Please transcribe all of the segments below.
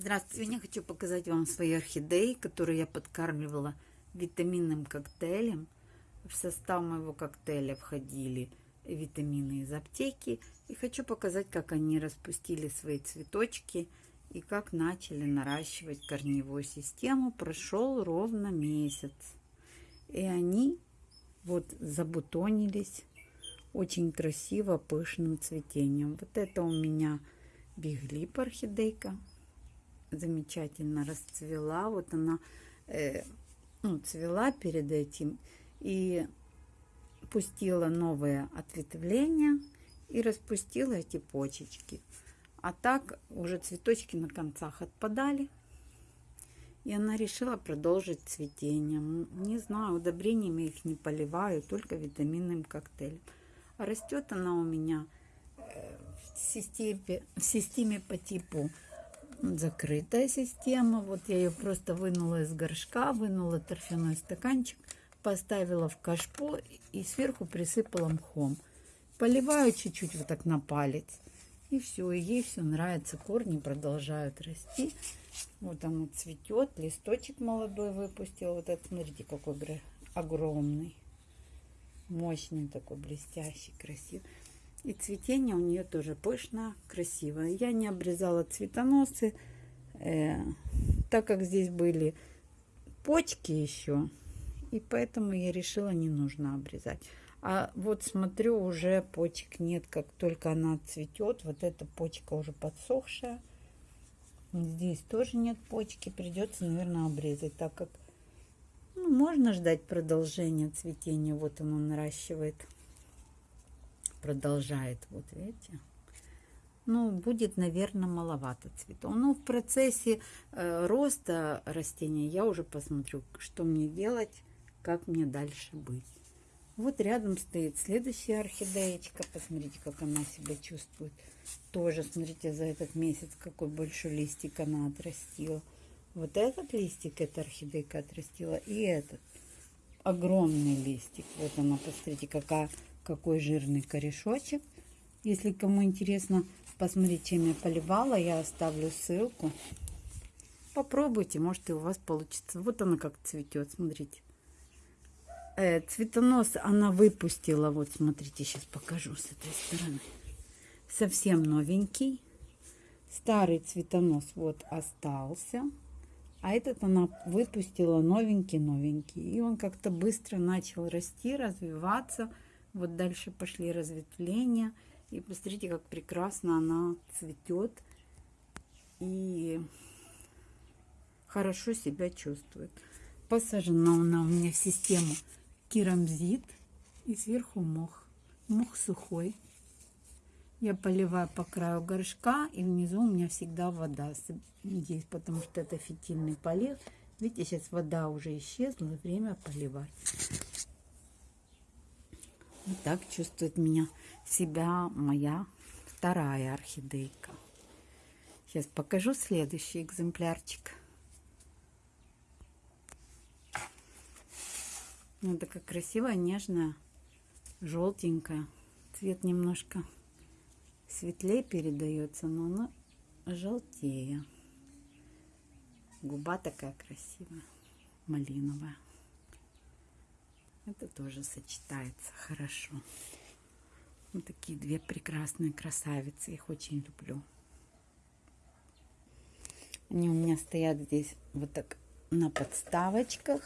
Здравствуйте! Сегодня хочу показать вам свои орхидеи, которые я подкармливала витаминным коктейлем. В состав моего коктейля входили витамины из аптеки. И хочу показать, как они распустили свои цветочки и как начали наращивать корневую систему. Прошел ровно месяц. И они вот забутонились очень красиво, пышным цветением. Вот это у меня биглип орхидейка замечательно расцвела. Вот она э, ну, цвела перед этим и пустила новое ответвление и распустила эти почечки. А так уже цветочки на концах отпадали. И она решила продолжить цветение. Не знаю, удобрениями их не поливаю, только витаминным коктейлем. А растет она у меня э, в системе, в системе по типу закрытая система. Вот я ее просто вынула из горшка, вынула торфяной стаканчик, поставила в кашпо и сверху присыпала мхом. Поливаю чуть-чуть вот так на палец. И все, ей все нравится. Корни продолжают расти. Вот оно цветет. Листочек молодой выпустил. Вот это, смотрите, какой огромный. Мощный такой, блестящий, красивый. И цветение у нее тоже пышно, красивое. Я не обрезала цветоносы, э, так как здесь были почки еще. И поэтому я решила, не нужно обрезать. А вот смотрю, уже почек нет. Как только она цветет, вот эта почка уже подсохшая. Здесь тоже нет почки. Придется, наверное, обрезать, так как ну, можно ждать продолжения цветения. Вот оно наращивает продолжает. Вот видите? Ну, будет, наверное, маловато цветов. Но в процессе э, роста растения я уже посмотрю, что мне делать, как мне дальше быть. Вот рядом стоит следующая орхидеечка. Посмотрите, как она себя чувствует. Тоже, смотрите, за этот месяц какой большой листик она отрастила. Вот этот листик эта орхидейка отрастила. И этот огромный листик. Вот она, посмотрите, какая какой жирный корешочек. Если кому интересно посмотреть, чем я поливала, я оставлю ссылку. Попробуйте, может и у вас получится. Вот она как цветет, смотрите. Э, цветонос она выпустила, вот смотрите, сейчас покажу с этой стороны. Совсем новенький. Старый цветонос вот остался. А этот она выпустила новенький-новенький. И он как-то быстро начал расти, развиваться. Вот дальше пошли разветвления. И посмотрите, как прекрасно она цветет. И хорошо себя чувствует. Посажена она у меня в систему керамзит. И сверху мох. Мох сухой. Я поливаю по краю горшка. И внизу у меня всегда вода здесь, потому что это фитильный полив. Видите, сейчас вода уже исчезла. Время поливать. И так чувствует меня себя моя вторая орхидейка. Сейчас покажу следующий экземплярчик. Ну, такая красивая, нежная, желтенькая. Цвет немножко светлее передается, но она желтее. Губа такая красивая, малиновая. Это тоже сочетается хорошо. Вот такие две прекрасные красавицы. Их очень люблю. Они у меня стоят здесь вот так на подставочках.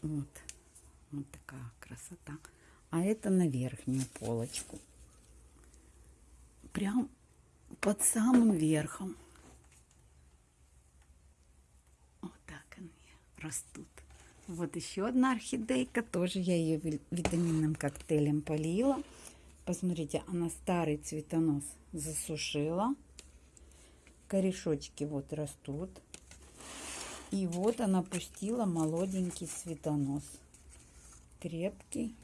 Вот. Вот такая красота. А это на верхнюю полочку. Прям под самым верхом. Вот так они растут. Вот еще одна орхидейка. Тоже я ее витаминным коктейлем полила. Посмотрите, она старый цветонос засушила. Корешочки вот растут. И вот она пустила молоденький цветонос. Крепкий.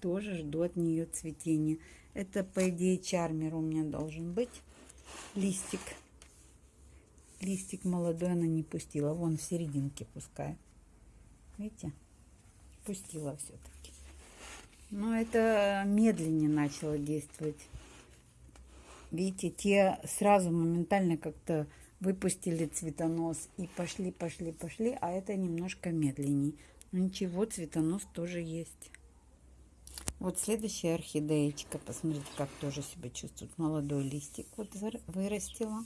Тоже жду от нее цветения. Это, по идее, чармер у меня должен быть. Листик. Листик молодой она не пустила. Вон в серединке пускай. Видите? Пустила все-таки. Но это медленнее начало действовать. видите, те сразу моментально как-то выпустили цветонос и пошли, пошли, пошли, а это немножко медленнее. Но ничего, цветонос тоже есть. Вот следующая орхидеечка. Посмотрите, как тоже себя чувствует. Молодой листик вот вырастила.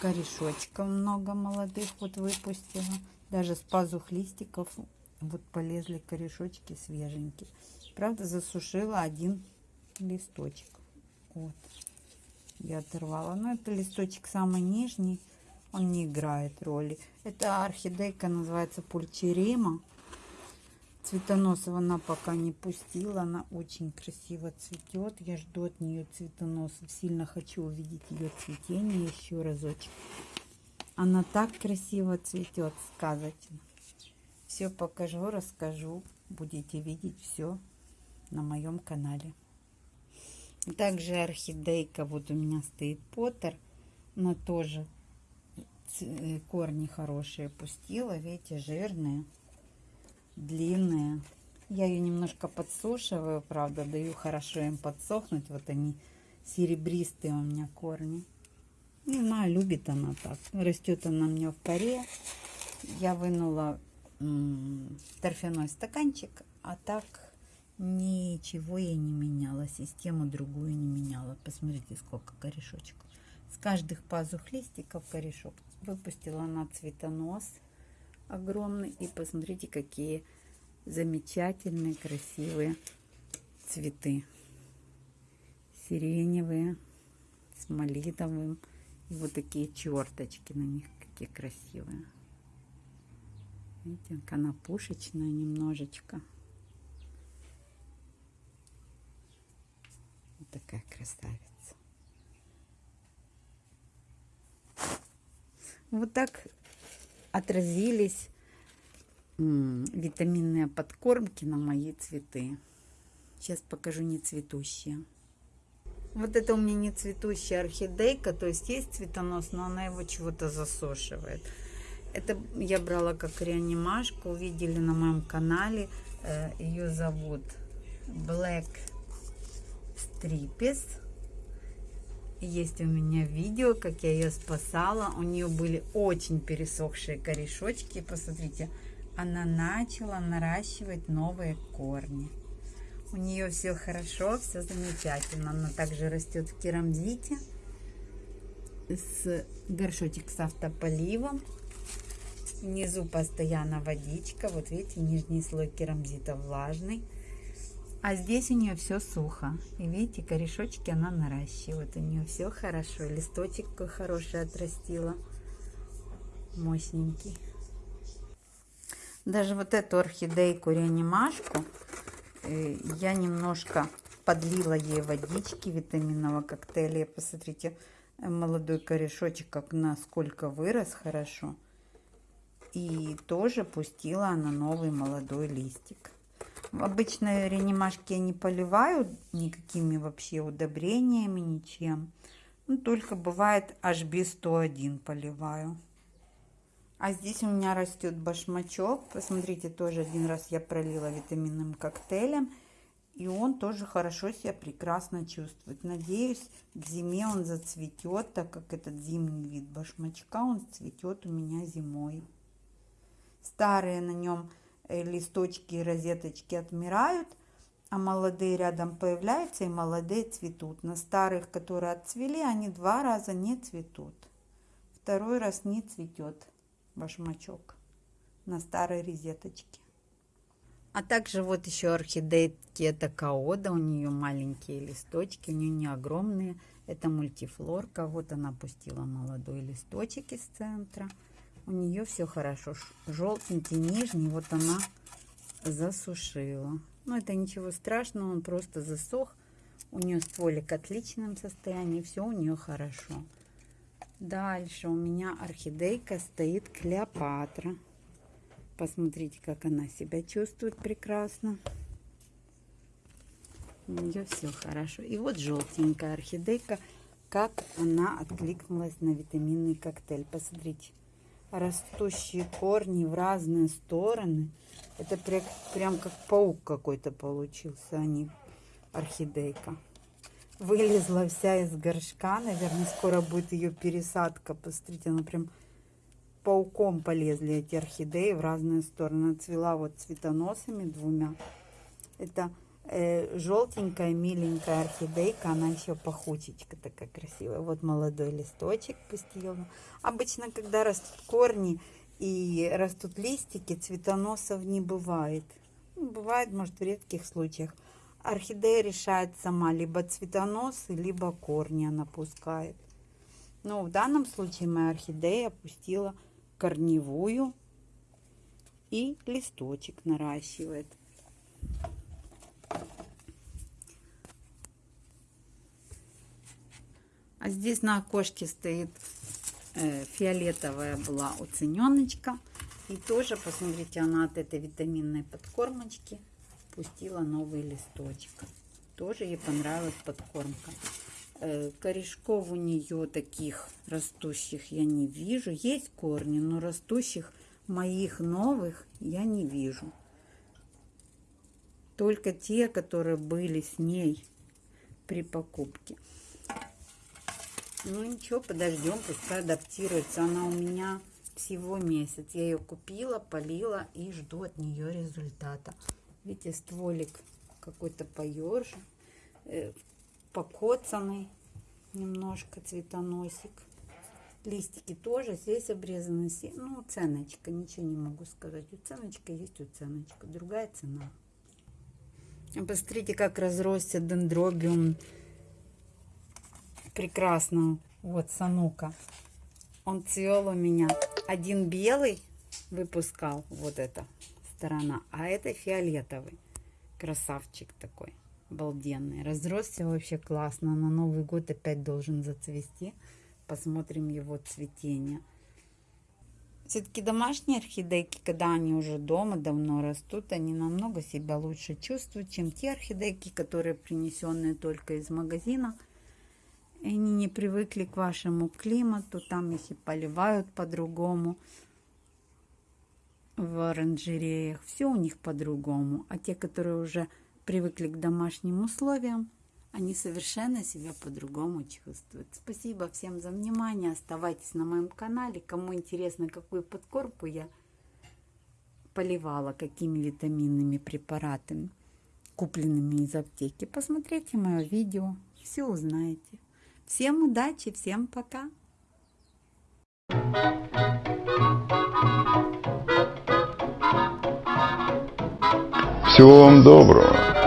Корешочков много молодых вот выпустила. Даже с пазух листиков вот полезли корешочки свеженькие. Правда, засушила один листочек. Вот. Я оторвала. Но это листочек самый нижний. Он не играет роли. Это орхидейка называется пульчерима. Цветоносов она пока не пустила. Она очень красиво цветет. Я жду от нее цветоносов. Сильно хочу увидеть ее цветение еще разочек. Она так красиво цветет, сказочно. Все покажу, расскажу. Будете видеть все на моем канале. Также орхидейка. Вот у меня стоит Поттер. Она тоже э, корни хорошие пустила. Видите, жирные длинные. Я ее немножко подсушиваю, правда, даю хорошо им подсохнуть. Вот они серебристые у меня корни. Не знаю, любит она так. Растет она у меня в паре. Я вынула торфяной стаканчик, а так ничего я не меняла. Систему другую не меняла. Посмотрите, сколько корешочков. С каждых пазух листиков корешок. Выпустила она цветонос огромный. И посмотрите, какие замечательные, красивые цветы. Сиреневые, с малиновым. Вот такие черточки на них, какие красивые. Видите, она пушечная немножечко. Вот такая красавица. Вот так отразились витаминные подкормки на мои цветы. Сейчас покажу не цветущие. Вот это у меня не цветущая орхидейка, то есть есть цветонос, но она его чего-то засушивает. Это я брала как реанимашку, увидели на моем канале. Э, Ее зовут Black Stripes. Есть у меня видео, как я ее спасала. У нее были очень пересохшие корешочки. Посмотрите, она начала наращивать новые корни. У нее все хорошо, все замечательно. Она также растет в керамзите. С горшочек с автополивом. Внизу постоянно водичка. Вот видите, нижний слой керамзита влажный. А здесь у нее все сухо. И видите, корешочки она наращивает. У нее все хорошо. Листочек хороший отрастила. Мощненький. Даже вот эту орхидейку реанимашку я немножко подлила ей водички витаминного коктейля. Посмотрите, молодой корешочек, как насколько вырос хорошо. И тоже пустила она новый молодой листик. Обычно реанимашки я не поливаю никакими вообще удобрениями, ничем. Ну, только бывает HB101 поливаю. А здесь у меня растет башмачок. Посмотрите, тоже один раз я пролила витаминным коктейлем. И он тоже хорошо себя прекрасно чувствует. Надеюсь, к зиме он зацветет, так как этот зимний вид башмачка, он цветет у меня зимой. Старые на нем Э, листочки и розеточки отмирают, а молодые рядом появляются и молодые цветут. На старых, которые отцвели, они два раза не цветут. Второй раз не цветет башмачок на старой розеточке. А также вот еще орхидейки, это каода, у нее маленькие листочки, у нее не огромные. Это мультифлорка, вот она пустила молодой листочек из центра у нее все хорошо. Желтенький, нижний, вот она засушила. Но это ничего страшного, он просто засох. У нее стволик в отличном состоянии, все у нее хорошо. Дальше у меня орхидейка стоит Клеопатра. Посмотрите, как она себя чувствует прекрасно. У нее все хорошо. И вот желтенькая орхидейка, как она откликнулась на витаминный коктейль. Посмотрите растущие корни в разные стороны. Это прям, прям как паук какой-то получился, а не орхидейка. Вылезла вся из горшка. Наверное, скоро будет ее пересадка. Посмотрите, она прям пауком полезли эти орхидеи в разные стороны. Цвела вот цветоносами двумя. Это э, желтенькая, миленькая орхидейка. Она еще пахучечка такая красивая. Вот молодой листочек пустила. Обычно, когда растут корни и растут листики, цветоносов не бывает. Ну, бывает, может, в редких случаях. Орхидея решает сама, либо цветоносы, либо корни она пускает. Но в данном случае моя орхидея пустила корневую и листочек наращивает. А здесь на окошке стоит э, фиолетовая была уцененочка. И тоже, посмотрите, она от этой витаминной подкормочки пустила новый листочек. Тоже ей понравилась подкормка. Э, корешков у нее таких растущих я не вижу. Есть корни, но растущих моих новых я не вижу. Только те, которые были с ней при покупке. Ну ничего, подождем, пускай адаптируется. Она у меня всего месяц. Я ее купила, полила и жду от нее результата. Видите, стволик какой-то поерже, э, покоцанный немножко цветоносик. Листики тоже здесь обрезаны. Ну, ценочка, ничего не могу сказать. Уценочка есть уценочка, другая цена. Посмотрите, как разросся дендробиум прекрасно. Вот, санука. Он цвел у меня. Один белый выпускал, вот эта сторона, а это фиолетовый. Красавчик такой, обалденный. Разросся вообще классно. На Новый год опять должен зацвести. Посмотрим его цветение. Все-таки домашние орхидейки, когда они уже дома давно растут, они намного себя лучше чувствуют, чем те орхидейки, которые принесенные только из магазина – они не привыкли к вашему климату, там их и поливают по-другому в оранжереях. Все у них по-другому. А те, которые уже привыкли к домашним условиям, они совершенно себя по-другому чувствуют. Спасибо всем за внимание. Оставайтесь на моем канале. Кому интересно, какую подкормку я поливала, какими витаминными препаратами, купленными из аптеки, посмотрите мое видео, все узнаете. Всем удачи, всем пока! Всего вам доброго!